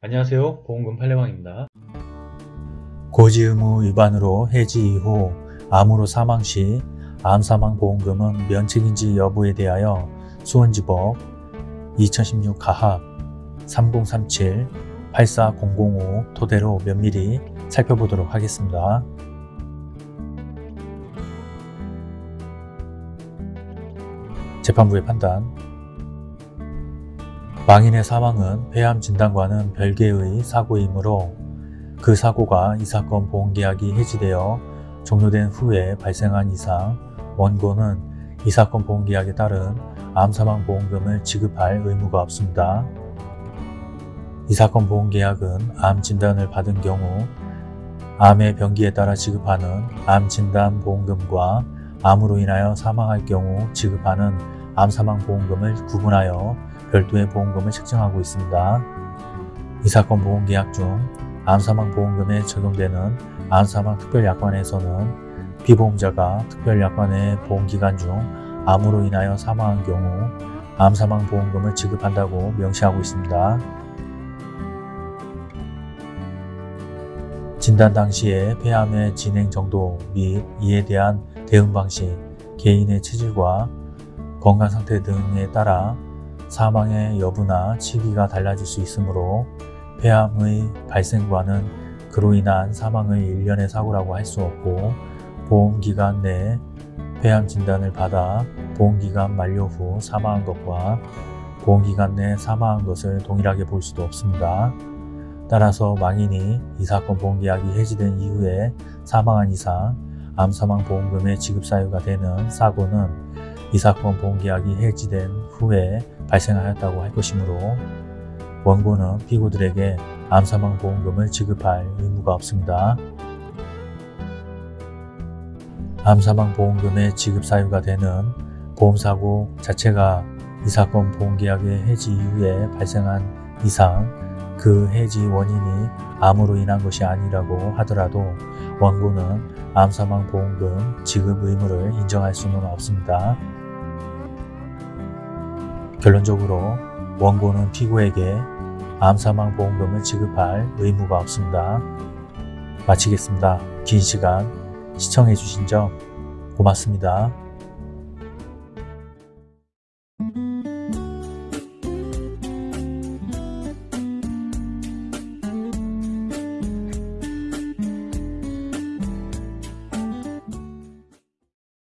안녕하세요. 보험금 팔례방입니다. 고지 의무 위반으로 해지 이후 암으로 사망 시 암사망보험금은 면책인지 여부에 대하여 수원지법 2016 가합 3037 84005 토대로 면밀히 살펴보도록 하겠습니다. 재판부의 판단 망인의 사망은 폐암 진단과는 별개의 사고이므로 그 사고가 이 사건 보험계약이 해지되어 종료된 후에 발생한 이상 원고는 이 사건 보험계약에 따른 암사망 보험금을 지급할 의무가 없습니다. 이 사건 보험계약은 암 진단을 받은 경우 암의 병기에 따라 지급하는 암 진단 보험금과 암으로 인하여 사망할 경우 지급하는 암사망 보험금을 구분하여 별도의 보험금을 책정하고 있습니다. 이 사건 보험계약 중 암사망 보험금에 적용되는 암사망 특별약관에서는 피보험자가 특별약관의 보험기간 중 암으로 인하여 사망한 경우 암사망 보험금을 지급한다고 명시하고 있습니다. 진단 당시의 폐암의 진행 정도 및 이에 대한 대응 방식, 개인의 체질과 건강 상태 등에 따라 사망의 여부나 시기가 달라질 수 있으므로 폐암의 발생과는 그로 인한 사망의 일련의 사고라고 할 수 없고 보험기간 내에 폐암 진단을 받아 보험기간 만료 후 사망한 것과 보험기간 내 사망한 것을 동일하게 볼 수도 없습니다. 따라서 망인이 이 사건 보험계약이 해지된 이후에 사망한 이상 암사망보험금의 지급 사유가 되는 사고는 이 사건 보험계약이 해지된 후에 발생하였다고 할 것이므로 원고는 피고들에게 암사망보험금을 지급할 의무가 없습니다. 암사망보험금의 지급 사유가 되는 보험사고 자체가 이 사건 보험계약의 해지 이후에 발생한 이상 그 해지 원인이 암으로 인한 것이 아니라고 하더라도 원고는 암사망보험금 지급 의무를 인정할 수는 없습니다. 결론적으로 원고는 피고에게 암사망보험금을 지급할 의무가 없습니다. 마치겠습니다. 긴 시간 시청해주신 점 고맙습니다.